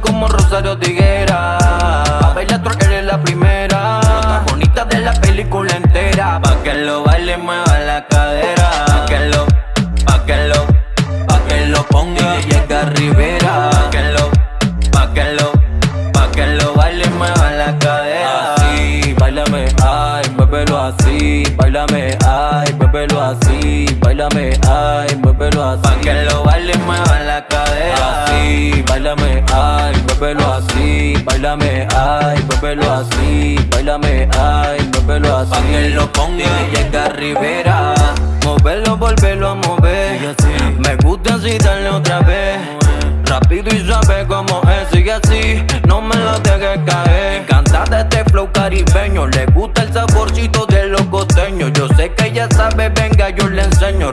Como Rosario Tiguera. Pa' bailar tú eres la primera. bonita de la película entera. Pa' que lo baile mueva la cadera. Pa' que lo, pa' que lo, pa' que lo ponga. Y llega Rivera. Pa' que lo, pa' que lo, pa' que lo baile mueva la cadera. Así, bailame, ay, muévelo así. Bailame, ay, muévelo así. Bailame, ay, muévelo así. Pa' que lo muévelo así. Bailame, ay, muévelo así. Bailame, ay, muévelo así. Pa' que lo ponga llega Rivera. Moverlo, volverlo a mover. Me gusta así, darle otra vez. Rápido y sabe cómo es, sigue así, no me lo dejes caer. Canta de este flow caribeño, le gusta el saborcito de los costeños. Yo sé que ella sabe, venga, yo le enseño.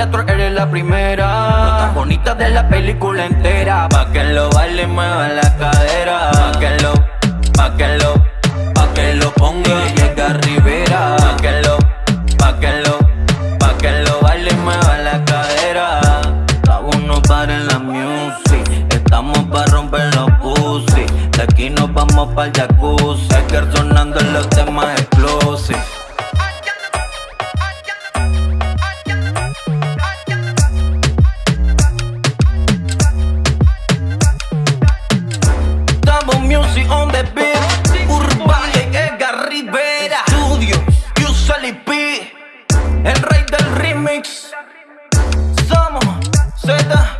Eres la primera. bonita de la película entera. Pa' que lo baile, mueva la cadera. Pa' que lo, pa' que lo, pa' que lo ponga y llega Rivera. Pa' que lo, pa' que lo, pa' que lo baile, mueva la cadera. Aún no para en la music. Estamos pa' romper los pussy. De aquí nos vamos pa'l jacuzzi. Es que el Sally el rey del remix. Somos Z.